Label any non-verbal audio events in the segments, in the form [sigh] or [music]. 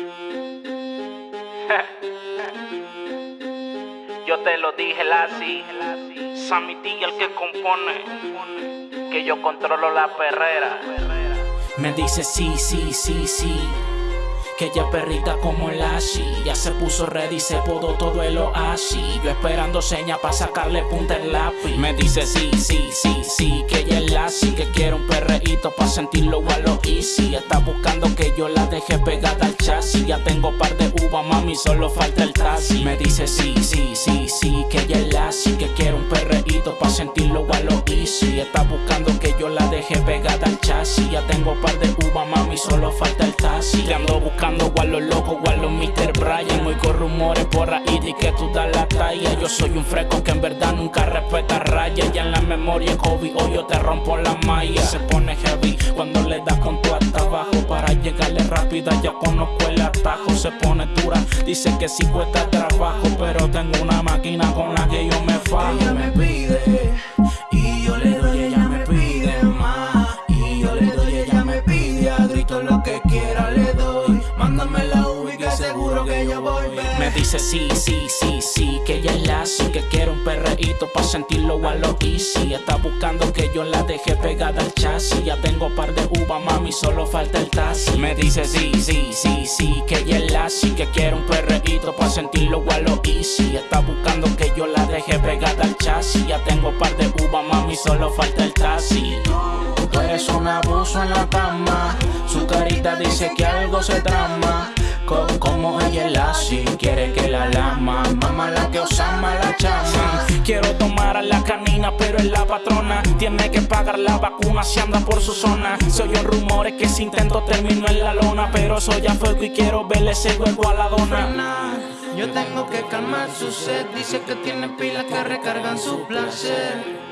[laughs] Yo te lo dije, Lassie. Sammy T, el que compone. Que yo controlo la perrera. Me dice sí, sí, sí, sí. Que ella perrita como Lassie Ya se puso ready, se podó todo el oasis Yo esperando seña para sacarle punta el lápiz Me dice sí, sí, sí, sí Que ella es Lassie Que quiere un perreíto para sentirlo a lo easy Está buscando que yo la deje pegada chasis Ya tengo par de uva, mami, solo falta el taxi Me dice sí, sí, sí, sí Que ella es Lassie Que quiere un perreíto para sentirlo a lo easy Está buscando que yo la deje pegada al chasis Ya tengo par de uva, mami, solo falta el taxi Te ando buscando a los locos, a los Mr. Brian. Con rumores por ahí de que tú das la talla. Yo soy un fresco que en verdad nunca respeta raya. Ya en la memoria hobby, hoy yo te rompo la malla. Se pone heavy cuando le das con tu hasta abajo. Para llegarle rápida ya conozco el atajo. Se pone dura, dice que sí cuesta trabajo. Pero tengo una máquina con la que yo me fajo. Ella me pide y yo le doy, ella me pide más. Y yo le doy, ella me pide a grito lo que quiera le doy. Mándame la ubi que seguro que yo voy. Me dice sí, sí, sí, sí, pa' sentirlo a lo easy. Está buscando que yo la deje pegada al chasis. Ya tengo par de uva, mami, solo falta el taxi. Me dice sí, sí, sí, sí, que ella es la sí, que quiere un perreíto pa' sentirlo a lo easy. Está buscando que yo la deje pegada al chasis. Ya tengo par de uva, mami, solo falta el taxi. Tú eres un abuso en la cama. Su carita dice que algo se trama. como ella es la si quiere que la lama. Mamá Quiero tomar a la canina, pero es la patrona. Tiene que pagar la vacuna si anda por su zona. Se oyen rumores que si intento termino en la lona. Pero soy a fuego y quiero verle ese huevo a la dona. Yo tengo que calmar su sed. Dice que tiene pilas que recargan su placer.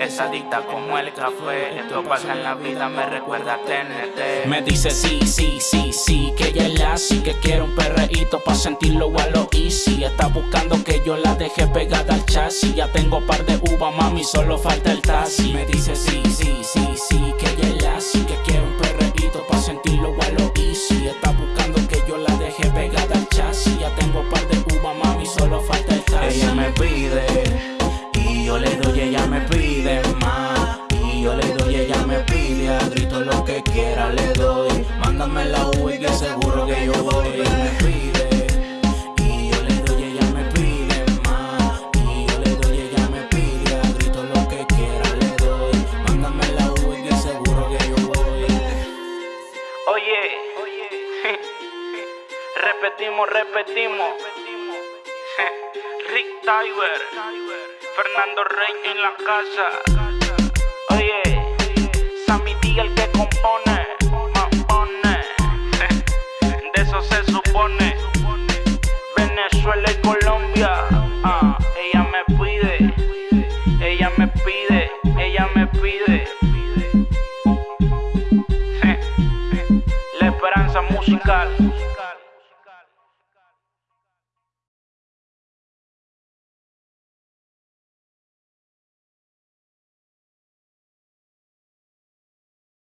Es adicta como el café. Esto pasa en la vida, me recuerda a TNT. Me dice sí, sí, sí, sí, que ella es la sí, que quiere un perreíto pa' sentirlo a lo easy. Está buscando que yo la deje pegada al chasis. Ya tengo par de uva, mami, solo falta el taxi. Me dice repetimos, repetimos. Rick Tyler, Fernando Rey en la casa. Oye, Sammy D el que compone. Chicago.